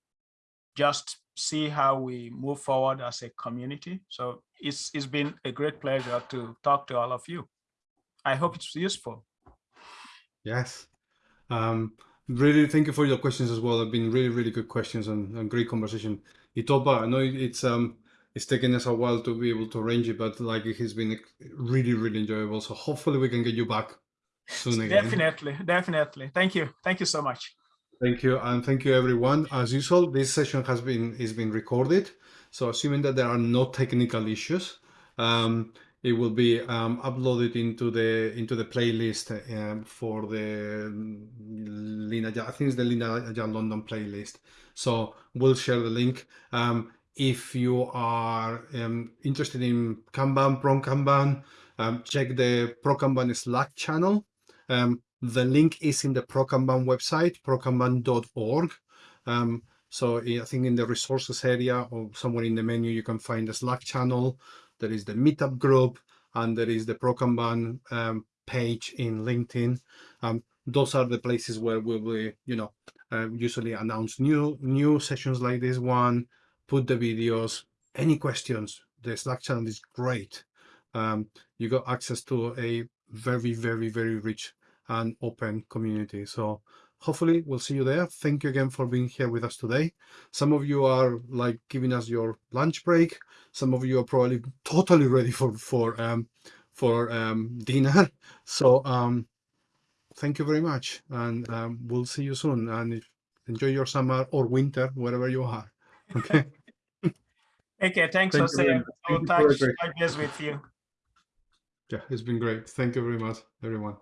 just see how we move forward as a community. So it's it's been a great pleasure to talk to all of you. I hope it's useful. Yes. Um, really, thank you for your questions as well. They've been really, really good questions and, and great conversation. Itopa, I know it's um it's taken us a while to be able to arrange it, but like it has been really, really enjoyable. So hopefully we can get you back soon again. Definitely, definitely. Thank you. Thank you so much. Thank you, and thank you everyone. As usual, this session has been is been recorded. So assuming that there are no technical issues, um, it will be um, uploaded into the into the playlist um, for the Lina. I think it's the Lina London playlist. So we'll share the link. Um, if you are um, interested in Kanban, Pro Kanban, um, check the Pro Kanban Slack channel. Um, the link is in the ProKanban website, prokanban.org. Um, so I think in the resources area or somewhere in the menu, you can find the Slack channel. There is the meetup group and there is the ProKanban um, page in LinkedIn. Um, those are the places where we will, you know, uh, usually announce new new sessions like this one, put the videos, any questions. The Slack channel is great. Um, you got access to a very, very, very rich and open community. So hopefully we'll see you there. Thank you again for being here with us today. Some of you are like giving us your lunch break. Some of you are probably totally ready for for um, for um, dinner. So um, thank you very much, and um, we'll see you soon. And enjoy your summer or winter, wherever you are. Okay. Okay, thanks, Thank Jose. very much. We'll for a touch base with you. yeah, it's been great. Thank you very much, everyone.